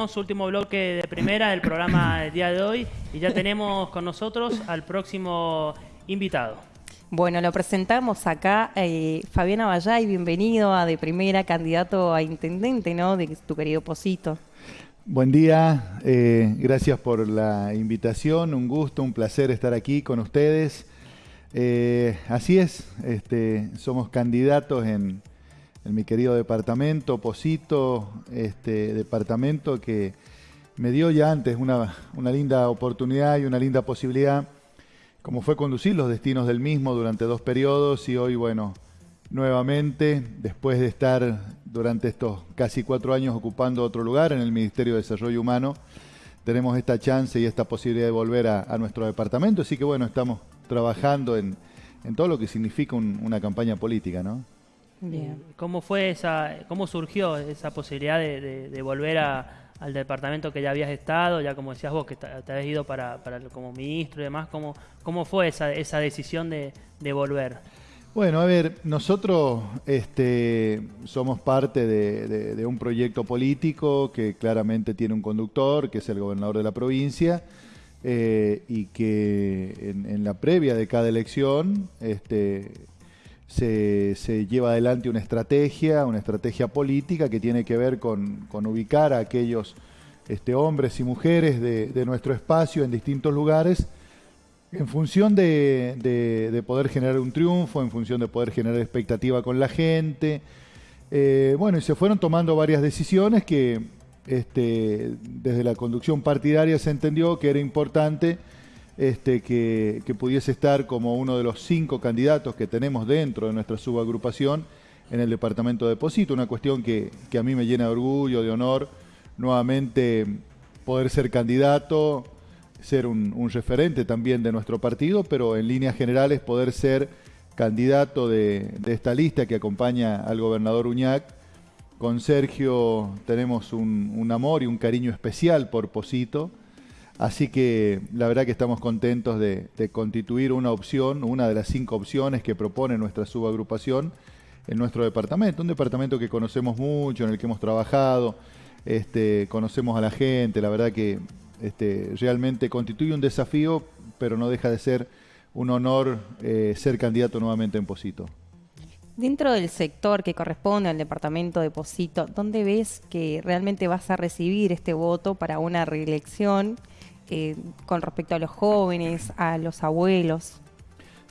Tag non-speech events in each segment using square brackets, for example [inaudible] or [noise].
último bloque de primera del programa del día de hoy y ya tenemos con nosotros al próximo invitado. Bueno, lo presentamos acá, eh, Fabiana Vallay, bienvenido a De Primera, candidato a intendente, ¿no? De tu querido Posito. Buen día, eh, gracias por la invitación, un gusto, un placer estar aquí con ustedes. Eh, así es, este, somos candidatos en, en mi querido departamento, Posito, este departamento que me dio ya antes una, una linda oportunidad y una linda posibilidad, como fue conducir los destinos del mismo durante dos periodos y hoy, bueno, nuevamente, después de estar durante estos casi cuatro años ocupando otro lugar en el Ministerio de Desarrollo Humano, tenemos esta chance y esta posibilidad de volver a, a nuestro departamento, así que bueno, estamos trabajando en, en todo lo que significa un, una campaña política, ¿no? Bien. ¿Cómo fue esa, cómo surgió esa posibilidad de, de, de volver a, al departamento que ya habías estado, ya como decías vos, que te, te habías ido para, para, como ministro y demás? ¿Cómo, cómo fue esa, esa decisión de, de volver? Bueno, a ver, nosotros este, somos parte de, de, de, un proyecto político que claramente tiene un conductor, que es el gobernador de la provincia, eh, y que en, en, la previa de cada elección este, se, lleva adelante una estrategia, una estrategia política que tiene que ver con, ubicar a aquellos este, hombres y mujeres de, nuestro espacio en distintos lugares en función de, de, poder generar un triunfo, en función de poder generar expectativa con la gente. Eh, bueno, y se fueron tomando varias decisiones que este, desde la conducción partidaria se entendió que era importante este, que, pudiese estar como uno de los cinco candidatos que tenemos dentro de nuestra subagrupación en el departamento de Posito, una cuestión que, que a mí me llena de orgullo, de honor, nuevamente poder ser candidato, ser un, un, referente también de nuestro partido, pero en líneas generales poder ser candidato de, de esta lista que acompaña al gobernador Uñac. Con Sergio tenemos un, un amor y un cariño especial por Posito Así que la verdad que estamos contentos de, constituir una opción, una de las cinco opciones que propone nuestra subagrupación en nuestro departamento. Un departamento que conocemos mucho, en el que hemos trabajado, este, conocemos a la gente, la verdad que este, realmente constituye un desafío, pero no deja de ser un honor eh, ser candidato nuevamente en Posito. Dentro del sector que corresponde al departamento de Posito, ¿dónde ves que realmente vas a recibir este voto para una reelección? Con respecto a los jóvenes, a los abuelos?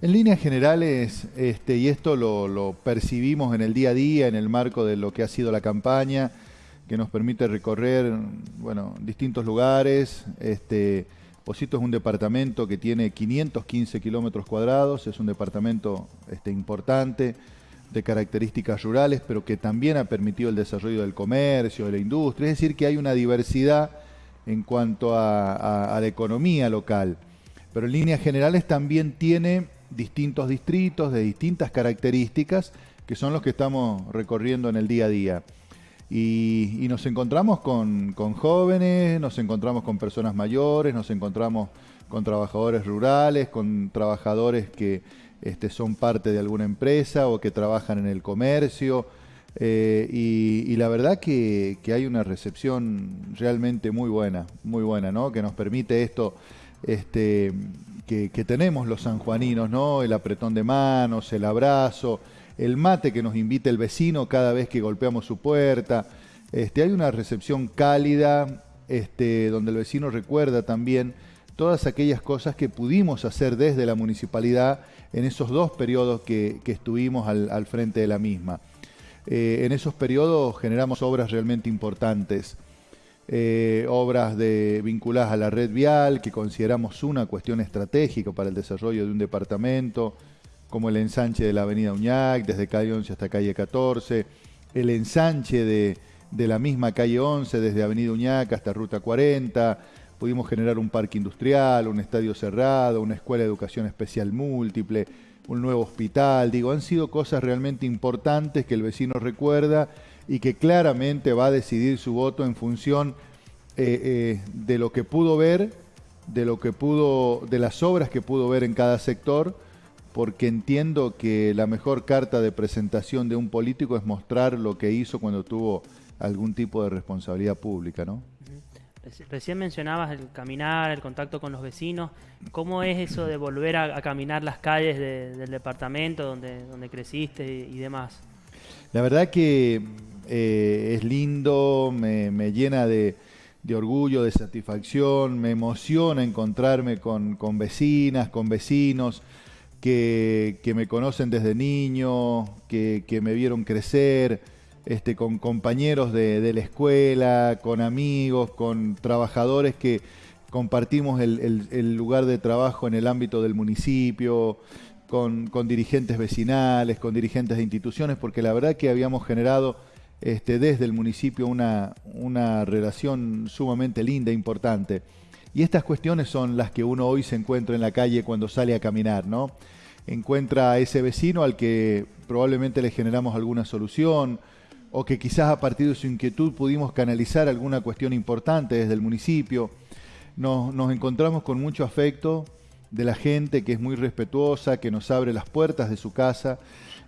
En líneas generales, este, y esto lo, percibimos en el día a día, en el marco de lo que ha sido la campaña, que nos permite recorrer bueno, distintos lugares. Este, Posito es un departamento que tiene 515 kilómetros cuadrados, es un departamento este, importante, de características rurales, pero que también ha permitido el desarrollo del comercio, de la industria, es decir, que hay una diversidad en cuanto a, la economía local. Pero en líneas generales también tiene distintos distritos de distintas características que son los que estamos recorriendo en el día a día. Y, nos encontramos con, con, jóvenes, nos encontramos con personas mayores, nos encontramos con trabajadores rurales, con trabajadores que este, son parte de alguna empresa o que trabajan en el comercio, eh, y, la verdad que, hay una recepción realmente muy buena, muy buena, ¿no? Que nos permite esto, este, que, tenemos los sanjuaninos, ¿no? El apretón de manos, el abrazo, el mate que nos invita el vecino cada vez que golpeamos su puerta. Este, hay una recepción cálida, este, donde el vecino recuerda también todas aquellas cosas que pudimos hacer desde la municipalidad en esos dos periodos que, estuvimos al frente de la misma. Eh, en esos periodos generamos obras realmente importantes, eh, obras de, vinculadas a la red vial, que consideramos una cuestión estratégica para el desarrollo de un departamento, como el ensanche de la avenida Uñac, desde calle 11 hasta calle 14, el ensanche de, de la misma calle 11, desde avenida Uñac hasta ruta 40, pudimos generar un parque industrial, un estadio cerrado, una escuela de educación especial múltiple, un nuevo hospital, digo, han sido cosas realmente importantes que el vecino recuerda y que claramente va a decidir su voto en función eh, eh, de lo que pudo ver, de lo que pudo, de las obras que pudo ver en cada sector, porque entiendo que la mejor carta de presentación de un político es mostrar lo que hizo cuando tuvo algún tipo de responsabilidad pública, ¿no? Recién mencionabas el caminar, el contacto con los vecinos. ¿Cómo es eso de volver a, caminar las calles del departamento donde, donde creciste y, demás? La verdad que eh, es lindo, me, llena de, orgullo, de satisfacción, me emociona encontrarme con, vecinas, con vecinos que, me conocen desde niño, que, que me vieron crecer este, con compañeros de, la escuela, con amigos, con trabajadores que compartimos el, lugar de trabajo en el ámbito del municipio, con, dirigentes vecinales, con dirigentes de instituciones, porque la verdad que habíamos generado este, desde el municipio una, una relación sumamente linda, importante. Y estas cuestiones son las que uno hoy se encuentra en la calle cuando sale a caminar, ¿no? Encuentra a ese vecino al que probablemente le generamos alguna solución, o que quizás a partir de su inquietud pudimos canalizar alguna cuestión importante desde el municipio. Nos, encontramos con mucho afecto de la gente que es muy respetuosa, que nos abre las puertas de su casa,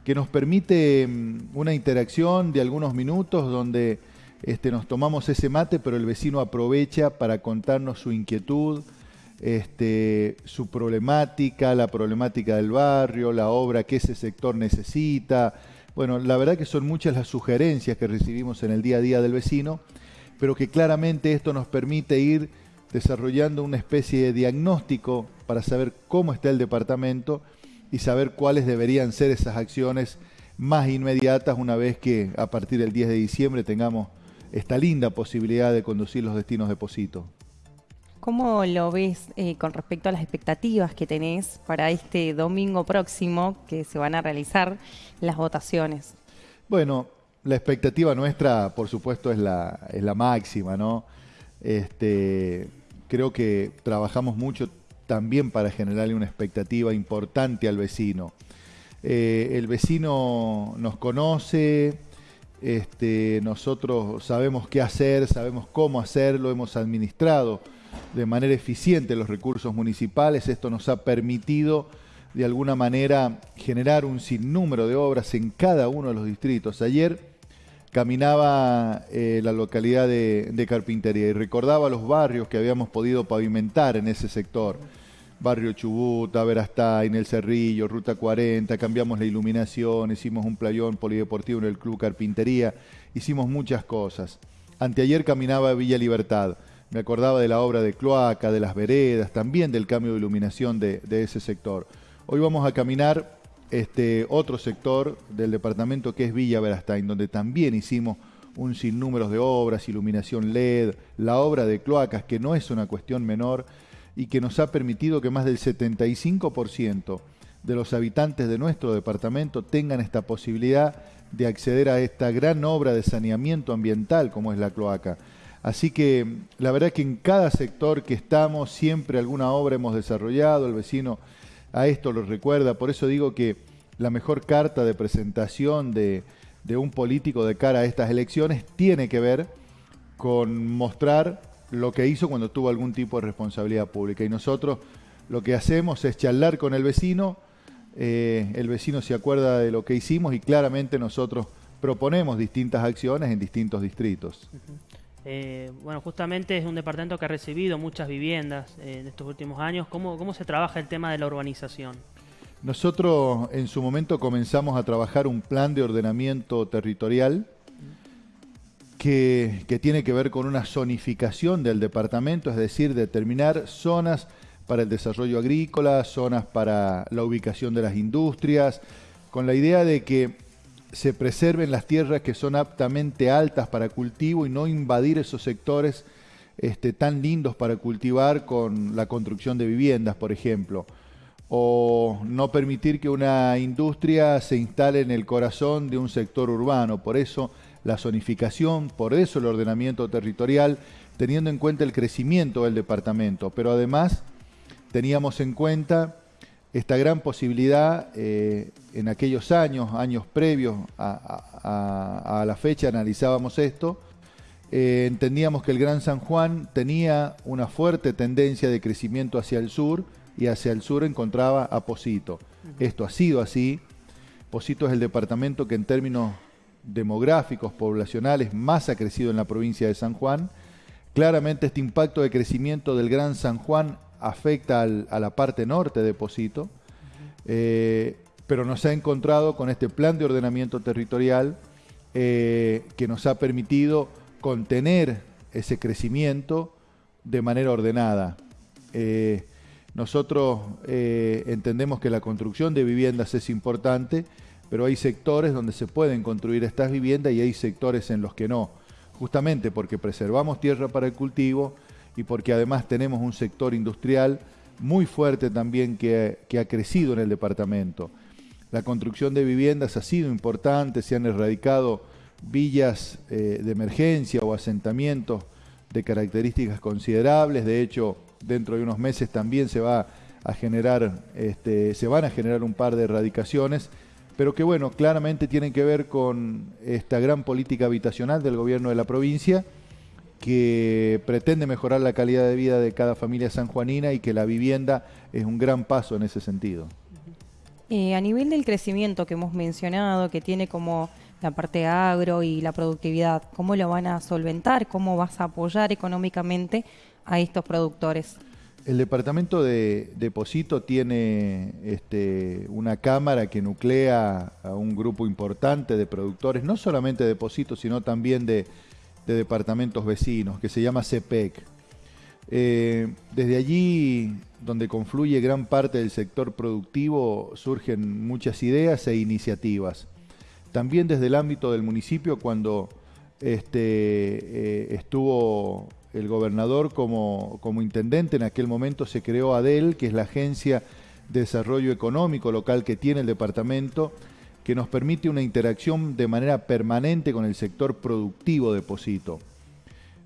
que nos permite mm, una interacción de algunos minutos donde este, nos tomamos ese mate, pero el vecino aprovecha para contarnos su inquietud, este, su problemática, la problemática del barrio, la obra que ese sector necesita, bueno, la verdad que son muchas las sugerencias que recibimos en el día a día del vecino, pero que claramente esto nos permite ir desarrollando una especie de diagnóstico para saber cómo está el departamento y saber cuáles deberían ser esas acciones más inmediatas una vez que a partir del 10 de diciembre tengamos esta linda posibilidad de conducir los destinos de Posito. ¿Cómo lo ves eh, con respecto a las expectativas que tenés para este domingo próximo que se van a realizar las votaciones? Bueno, la expectativa nuestra, por supuesto, es la, es la máxima, ¿no? Este, creo que trabajamos mucho también para generarle una expectativa importante al vecino. Eh, el vecino nos conoce, este, nosotros sabemos qué hacer, sabemos cómo hacerlo, hemos administrado de manera eficiente los recursos municipales. Esto nos ha permitido de alguna manera generar un sinnúmero de obras en cada uno de los distritos. Ayer caminaba eh, la localidad de, Carpintería y recordaba los barrios que habíamos podido pavimentar en ese sector. Barrio Chubuta, en El Cerrillo, Ruta 40, cambiamos la iluminación, hicimos un playón polideportivo en el Club Carpintería, hicimos muchas cosas. Anteayer caminaba Villa Libertad me acordaba de la obra de cloaca, de las veredas, también del cambio de iluminación de, ese sector. Hoy vamos a caminar este otro sector del departamento que es Villa Verastain, donde también hicimos un sinnúmero de obras, iluminación LED, la obra de cloacas, que no es una cuestión menor y que nos ha permitido que más del 75% de los habitantes de nuestro departamento tengan esta posibilidad de acceder a esta gran obra de saneamiento ambiental como es la cloaca. Así que la verdad que en cada sector que estamos siempre alguna obra hemos desarrollado, el vecino a esto lo recuerda, por eso digo que la mejor carta de presentación de, un político de cara a estas elecciones tiene que ver con mostrar lo que hizo cuando tuvo algún tipo de responsabilidad pública. Y nosotros lo que hacemos es charlar con el vecino, eh, el vecino se acuerda de lo que hicimos y claramente nosotros proponemos distintas acciones en distintos distritos. Eh, bueno, justamente es un departamento que ha recibido muchas viviendas eh, en estos últimos años. ¿Cómo, ¿Cómo se trabaja el tema de la urbanización? Nosotros en su momento comenzamos a trabajar un plan de ordenamiento territorial que, que, tiene que ver con una zonificación del departamento, es decir, determinar zonas para el desarrollo agrícola, zonas para la ubicación de las industrias, con la idea de que se preserven las tierras que son aptamente altas para cultivo y no invadir esos sectores este, tan lindos para cultivar con la construcción de viviendas, por ejemplo. O no permitir que una industria se instale en el corazón de un sector urbano. Por eso la zonificación, por eso el ordenamiento territorial, teniendo en cuenta el crecimiento del departamento. Pero además teníamos en cuenta esta gran posibilidad eh, en aquellos años, años previos a, la fecha, analizábamos esto, eh, entendíamos que el Gran San Juan tenía una fuerte tendencia de crecimiento hacia el sur y hacia el sur encontraba a Posito. Esto ha sido así. Posito es el departamento que en términos demográficos, poblacionales, más ha crecido en la provincia de San Juan. Claramente este impacto de crecimiento del Gran San Juan afecta a la parte norte de Posito, eh, pero nos ha encontrado con este plan de ordenamiento territorial eh, que nos ha permitido contener ese crecimiento de manera ordenada. Eh, nosotros entendemos que la construcción de viviendas es importante, pero hay sectores donde se pueden construir estas viviendas y hay sectores en los que no, justamente porque preservamos tierra para el cultivo y porque además tenemos un sector industrial muy fuerte también que, ha crecido en el departamento. La construcción de viviendas ha sido importante, se han erradicado villas eh, de emergencia o asentamientos de características considerables, de hecho dentro de unos meses también se va a generar, este, se van a generar un par de erradicaciones pero que bueno, claramente tienen que ver con esta gran política habitacional del gobierno de la provincia que pretende mejorar la calidad de vida de cada familia sanjuanina y que la vivienda es un gran paso en ese sentido. Eh, a nivel del crecimiento que hemos mencionado, que tiene como la parte agro y la productividad, ¿cómo lo van a solventar? ¿Cómo vas a apoyar económicamente a estos productores? El departamento de Deposito tiene este, una cámara que nuclea a un grupo importante de productores, no solamente de Deposito, sino también de, departamentos vecinos, que se llama CEPEC. Eh, desde allí, donde confluye gran parte del sector productivo, surgen muchas ideas e iniciativas. También desde el ámbito del municipio, cuando este, eh, estuvo el gobernador como, como intendente, en aquel momento se creó ADEL, que es la Agencia de Desarrollo Económico Local que tiene el departamento, que nos permite una interacción de manera permanente con el sector productivo de Posito.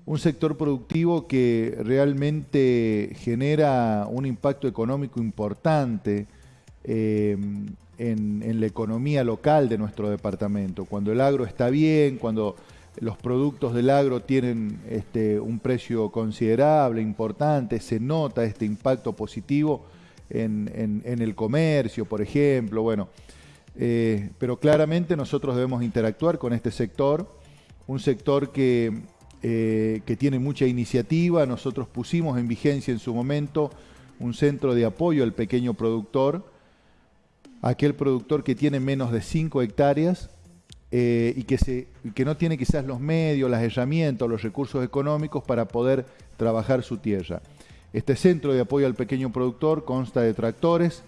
Un sector productivo que realmente genera un impacto económico importante eh, en, en la economía local de nuestro departamento. Cuando el agro está bien, cuando los productos del agro tienen este, un precio considerable, importante, se nota este impacto positivo en, el comercio, por ejemplo, bueno, eh, pero claramente nosotros debemos interactuar con este sector, un sector que, eh, que tiene mucha iniciativa, nosotros pusimos en vigencia en su momento un centro de apoyo al pequeño productor, aquel productor que tiene menos de 5 hectáreas, eh, y que, se, que no tiene quizás los medios, las herramientas, los recursos económicos para poder trabajar su tierra. Este centro de apoyo al pequeño productor consta de tractores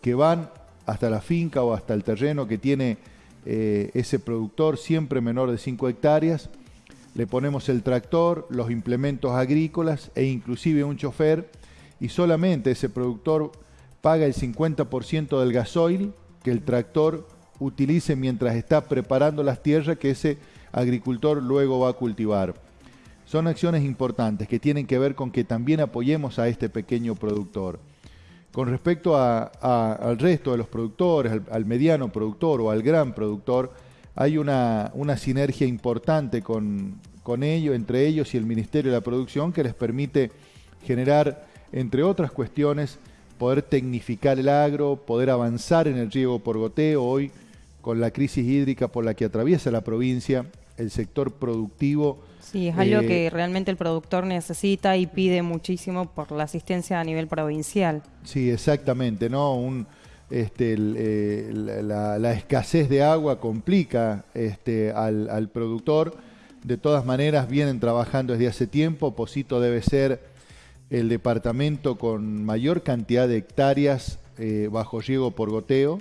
que van hasta la finca o hasta el terreno que tiene eh, ese productor, siempre menor de 5 hectáreas. Le ponemos el tractor, los implementos agrícolas e inclusive un chofer y solamente ese productor paga el 50% del gasoil que el tractor utilice mientras está preparando las tierras que ese agricultor luego va a cultivar. Son acciones importantes que tienen que ver con que también apoyemos a este pequeño productor. Con respecto al resto de los productores, al, mediano productor o al gran productor, hay una, sinergia importante con, con ellos, entre ellos y el Ministerio de la Producción que les permite generar, entre otras cuestiones, poder tecnificar el agro, poder avanzar en el riego por goteo. Hoy con la crisis hídrica por la que atraviesa la provincia, el sector productivo. Sí, es algo que eh, realmente el productor necesita y pide muchísimo por la asistencia a nivel provincial. Sí, exactamente, ¿no? Un, este, eh, la, escasez de agua complica este, al, productor. De todas maneras, vienen trabajando desde hace tiempo. Posito debe ser el departamento con mayor cantidad de hectáreas eh, bajo riego por goteo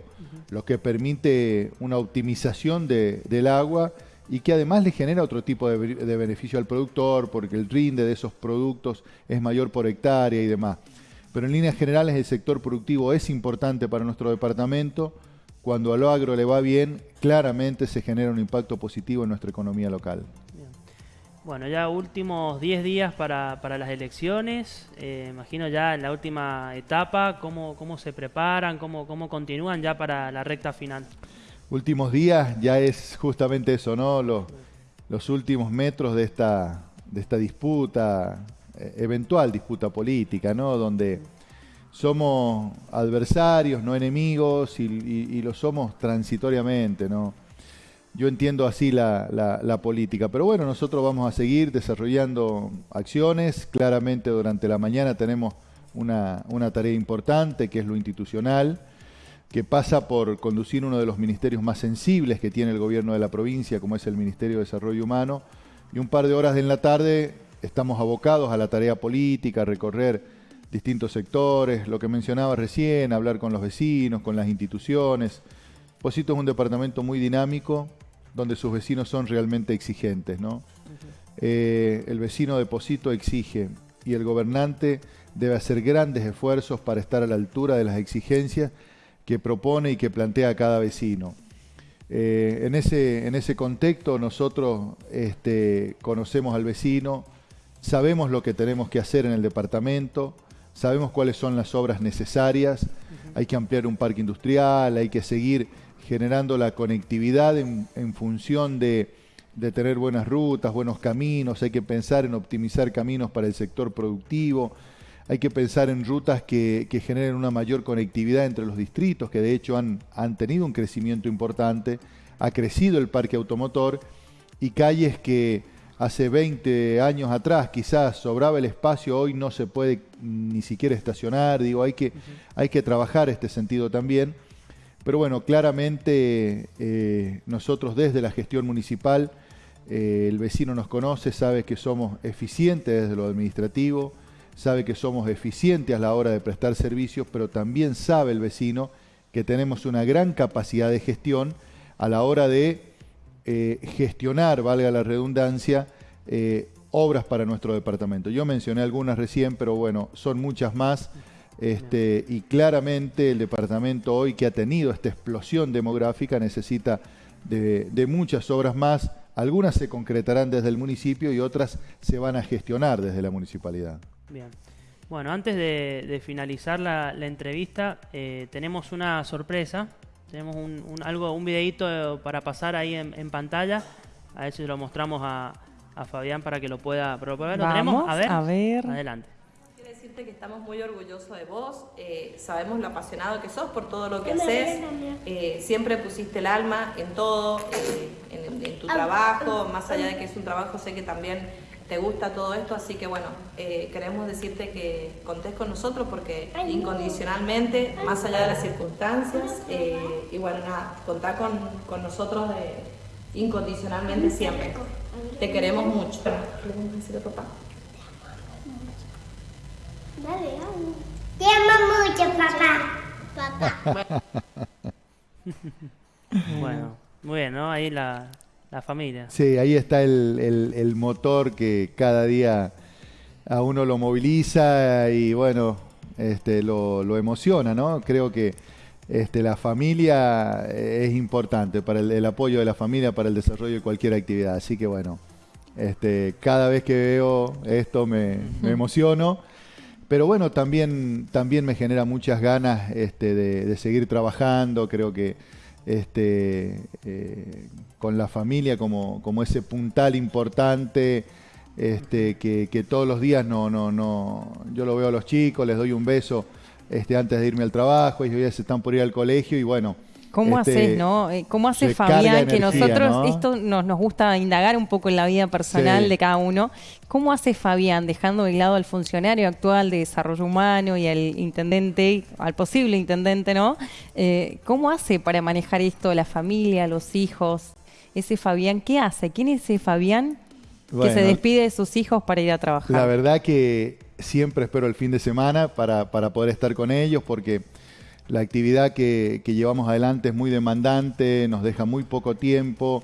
lo que permite una optimización del agua y que además le genera otro tipo de, beneficio al productor porque el rinde de esos productos es mayor por hectárea y demás. Pero en líneas generales el sector productivo es importante para nuestro departamento. Cuando al agro le va bien, claramente se genera un impacto positivo en nuestra economía local. Bueno, ya últimos 10 días para, para, las elecciones, eh, imagino ya en la última etapa, cómo, cómo se preparan, cómo, cómo continúan ya para la recta final. Últimos días ya es justamente eso, ¿no? Los, últimos metros de esta, de esta disputa, eh, eventual disputa política, ¿no? Donde somos adversarios, no enemigos, y, lo somos transitoriamente, ¿no? yo entiendo así la, política. Pero bueno, nosotros vamos a seguir desarrollando acciones. Claramente durante la mañana tenemos una, una tarea importante que es lo institucional, que pasa por conducir uno de los ministerios más sensibles que tiene el gobierno de la provincia, como es el Ministerio de Desarrollo Humano. Y un par de horas en la tarde estamos abocados a la tarea política, a recorrer distintos sectores, lo que mencionaba recién, hablar con los vecinos, con las instituciones. Posito es un departamento muy dinámico, donde sus vecinos son realmente exigentes. ¿no? Eh, el vecino de Posito exige y el gobernante debe hacer grandes esfuerzos para estar a la altura de las exigencias que propone y que plantea cada vecino. Eh, en, ese, en ese contexto nosotros este, conocemos al vecino, sabemos lo que tenemos que hacer en el departamento, sabemos cuáles son las obras necesarias, hay que ampliar un parque industrial, hay que seguir generando la conectividad en, función de, tener buenas rutas, buenos caminos, hay que pensar en optimizar caminos para el sector productivo, hay que pensar en rutas que, generen una mayor conectividad entre los distritos, que de hecho han, han tenido un crecimiento importante, ha crecido el parque automotor y calles que hace 20 años atrás quizás sobraba el espacio, hoy no se puede ni siquiera estacionar, digo, hay que, hay que trabajar este sentido también. Pero bueno, claramente eh, nosotros desde la gestión municipal, eh, el vecino nos conoce, sabe que somos eficientes desde lo administrativo, sabe que somos eficientes a la hora de prestar servicios, pero también sabe el vecino que tenemos una gran capacidad de gestión a la hora de eh, gestionar, valga la redundancia, obras para nuestro departamento. Yo mencioné algunas recién, pero bueno, son muchas más. Este, y claramente el departamento hoy que ha tenido esta explosión demográfica necesita de, muchas obras más. Algunas se concretarán desde el municipio y otras se van a gestionar desde la municipalidad. Bien. Bueno, antes de, finalizar la, entrevista, eh, tenemos una sorpresa. Tenemos un, algo, un videito para pasar ahí en, pantalla. A ver si lo mostramos a, Fabián para que lo pueda probar. ¿Lo tenemos? A ver. A ver. Adelante que estamos muy orgullosos de vos, eh, sabemos lo apasionado que sos por todo lo que haces, eh, siempre pusiste el alma en todo, eh, en, tu trabajo, más allá de que es un trabajo, sé que también te gusta todo esto, así que bueno, queremos decirte que contés con nosotros porque incondicionalmente, más allá de las circunstancias, y bueno, nada, contá con, con nosotros incondicionalmente siempre. Te queremos mucho. papá. Te amo mucho, papá. Papá. [laughs] bueno, muy bien, ¿no? Ahí la, la familia. Sí, ahí está el, el, motor que cada día a uno lo moviliza y bueno, este, lo, lo emociona, ¿no? Creo que este, la familia es importante para el, apoyo de la familia para el desarrollo de cualquier actividad. Así que bueno, este, cada vez que veo esto me, me [laughs] emociono pero bueno, también, también me genera muchas ganas este, de, seguir trabajando, creo que este, eh, con la familia como, como ese puntal importante, este, que, todos los días no, no, no, yo lo veo a los chicos, les doy un beso este, antes de irme al trabajo, ellos ya se están por ir al colegio y bueno, ¿Cómo este, haces, no? Eh, ¿Cómo hace Fabián? que nosotros, esto nos, nos gusta indagar un poco en la vida personal de cada uno. ¿Cómo hace Fabián, dejando de lado al funcionario actual de desarrollo humano y al intendente, al posible intendente, ¿no? Eh, ¿Cómo hace para manejar esto, la familia, los hijos? Ese Fabián, ¿qué hace? ¿Quién es ese Fabián que se despide de sus hijos para ir a trabajar? La verdad que siempre espero el fin de semana para, para poder estar con ellos porque la actividad que, llevamos adelante es muy demandante, nos deja muy poco tiempo.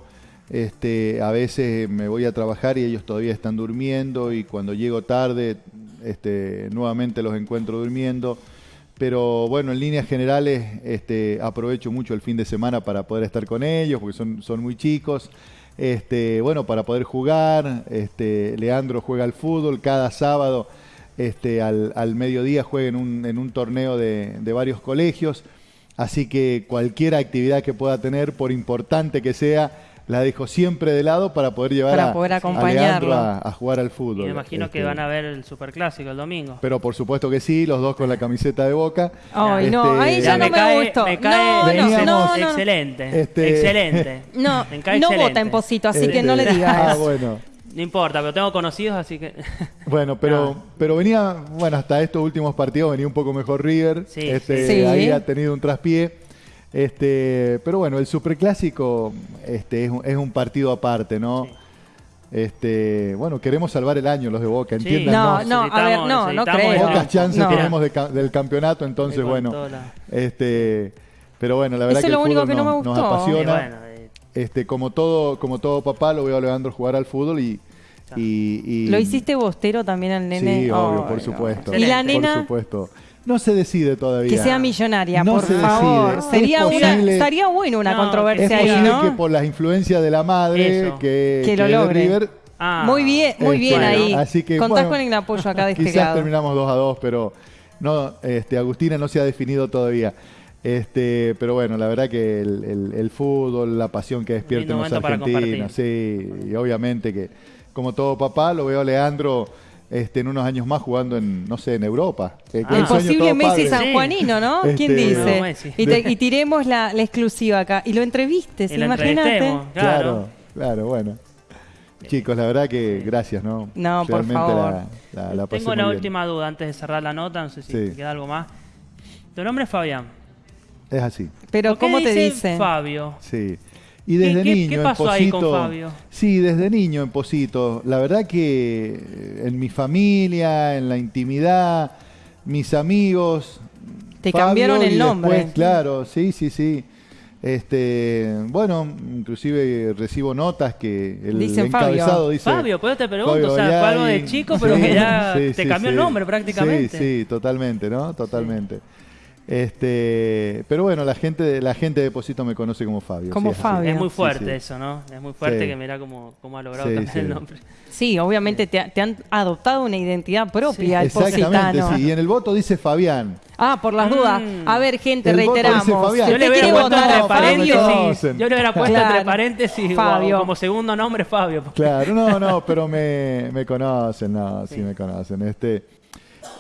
Este, a veces me voy a trabajar y ellos todavía están durmiendo y cuando llego tarde este, nuevamente los encuentro durmiendo. Pero bueno, en líneas generales este, aprovecho mucho el fin de semana para poder estar con ellos porque son, son muy chicos. Este, bueno, para poder jugar. Este, Leandro juega al fútbol cada sábado este, al, mediodía juega en un, torneo de, varios colegios. Así que cualquier actividad que pueda tener, por importante que sea, la dejo siempre de lado para poder llevar Para a, poder acompañarlo. A, a jugar al Y fútbol. me imagino que Este, van a ver el superclásico el domingo. Pero por supuesto que sí, los dos con la camiseta de Boca. Ay, no, Este, ahí ya no me cae, gustó. Me cae No, no, Veníamos- no, no, no. excelente. Este- Excelente. No, Me cae no excelente. vota en Posito, así que no le digas. Ah, bueno. No importa, pero tengo conocidos, así que. [laughs] Bueno, pero, No. pero venía, bueno, hasta estos últimos partidos venía un poco mejor River. Sí, este, sí. Ahí ha tenido un traspié. Este, pero bueno, el superclásico este, es, un- es un partido aparte, ¿no? Sí. Este, bueno, queremos salvar el año los de Boca, Sí. entiendan. No, no, a ver, no, no creo. Pocas chances No. tenemos de del campeonato, entonces bueno. la- Este, pero bueno, la verdad Eso que es el único que no me nos- nos gustó. Y apasiona. Este, como todo, como todo papá, lo veo a Leandro jugar al fútbol y, y- y- ¿Lo hiciste bostero también al nene? Sí, obvio, por no. supuesto. ¿Y la nena? Por supuesto. No se decide todavía. Que sea millonaria, No por se favor. decide. Sería una, estaría bueno una No, Es controversia ahí, posible ¿no? que por las influencias de la madre, Eso. que, Que lo de logre. River, ah, muy bien, muy Este, bien bueno, ahí. así que, Contás bueno, con el apoyo acá de este quizás lado. terminamos 2 a 2, pero no, este, Agustina no se ha definido todavía. Este, pero bueno, la verdad que el, el- el fútbol, la pasión que despierta en los argentinos, sí, y obviamente que como todo papá lo veo a Leandro este, en unos años más jugando en, no sé, en Europa. Ah. El un sueño posible Messi padre. sanjuanino, ¿no? ¿Quién Este, dice? No. Y, te- y tiremos la, la exclusiva acá. Y lo entrevistes, Y imagínate. Claro, Claro. claro, bueno. Chicos, la verdad que gracias, ¿no? No, por favor. La, la, la pasé Tengo la última duda antes de cerrar la nota, no sé si Sí. te queda algo más. Tu nombre es Fabián. Es así, Pero ¿Por qué ¿cómo te dicen? Fabio? sí. Y desde qué- niño qué en pasó ahí con Posito- Fabio? Sí, desde niño en Posito. La verdad que eh, en mi familia, en la intimidad, mis amigos. Te Fabio cambiaron el nombre. después, claro, sí, sí, sí. Este, bueno, inclusive recibo notas que el Dicen Fabio. encabezado dice Fabio, pues te pregunto, Fabio o sea, fue algo de chico, pero Sí, que ya sí, te sí, cambió el sí. nombre prácticamente. Sí, sí, totalmente, ¿no? Totalmente. Este, pero bueno, la gente, de- la gente de Posito me conoce como Fabio. Como sí. Fabio. Es muy fuerte sí. eso, ¿no? Es muy fuerte Sí. que mira cómo, cómo ha logrado Sí, cambiar sí. el nombre. Sí, obviamente te, te han adoptado una identidad propia el Exactamente, positano. sí. Y en el voto dice Fabián. Ah, por las dudas. Mm. A ver, gente, El voto reiteramos. dice Fabián. Si Yo le hubiera quiere puesto votar entre a paréntesis, yo le hubiera puesto Claro. entre paréntesis Fabio. como segundo nombre Fabio. Claro, no, no, [laughs] pero me, me conocen, no, sí, Sí. me conocen. Este,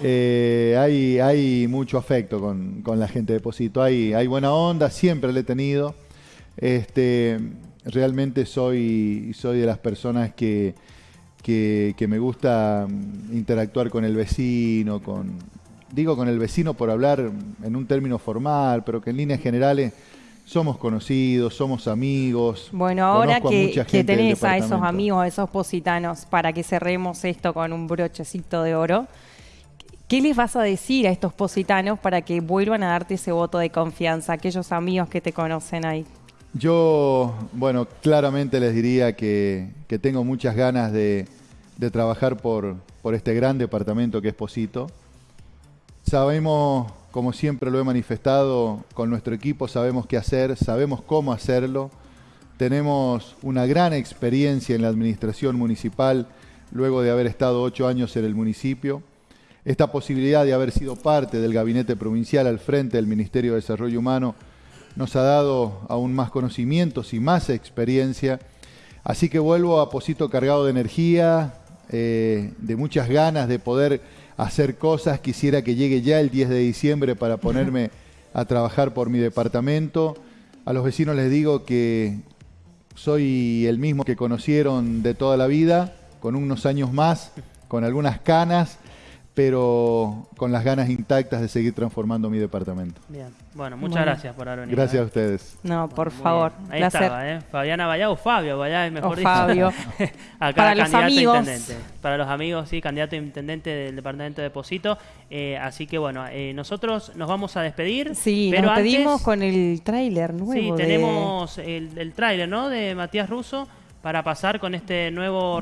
eh, hay, hay mucho afecto con, con la gente de Posito, hay, hay buena onda, siempre la he tenido. Este, realmente soy, soy de las personas que, que, que me gusta mm, interactuar con el vecino, con, digo con el vecino por hablar en un término formal, pero que en líneas generales somos conocidos, somos amigos. Bueno, ahora que, que tenés a esos amigos, a esos positanos, para que cerremos esto con un brochecito de oro, ¿qué les vas a decir a estos positanos para que vuelvan a darte ese voto de confianza, aquellos amigos que te conocen ahí? Yo, bueno, claramente les diría que, que tengo muchas ganas de, de trabajar por, por este gran departamento que es Posito. Sabemos, como siempre lo he manifestado, con nuestro equipo sabemos qué hacer, sabemos cómo hacerlo. Tenemos una gran experiencia en la administración municipal luego de haber estado ocho años en el municipio. Esta posibilidad de haber sido parte del gabinete provincial al frente del Ministerio de Desarrollo Humano nos ha dado aún más conocimientos y más experiencia. Así que vuelvo a Posito cargado de energía, eh, de muchas ganas de poder hacer cosas. Quisiera que llegue ya el 10 de diciembre para ponerme a trabajar por mi departamento. A los vecinos les digo que soy el mismo que conocieron de toda la vida, con unos años más, con algunas canas, pero con las ganas intactas de seguir transformando mi departamento. Bien. Bueno, muchas Bueno. gracias por haber venido. Gracias a ¿eh? ustedes. No, por favor. Ahí placer. estaba, ¿eh? Fabiana Vallá o Fabio Vallá, mejor O dicho. Fabio. [laughs] Acá Para los candidato a amigos. intendente. Para los amigos, sí, candidato a intendente del departamento de Posito. Eh, así que bueno, eh, nosotros nos vamos a despedir. Sí, pero nos antes- pedimos con el tráiler nuevo. Sí, de- tenemos el, el tráiler, ¿no? De Matías Russo para pasar con este nuevo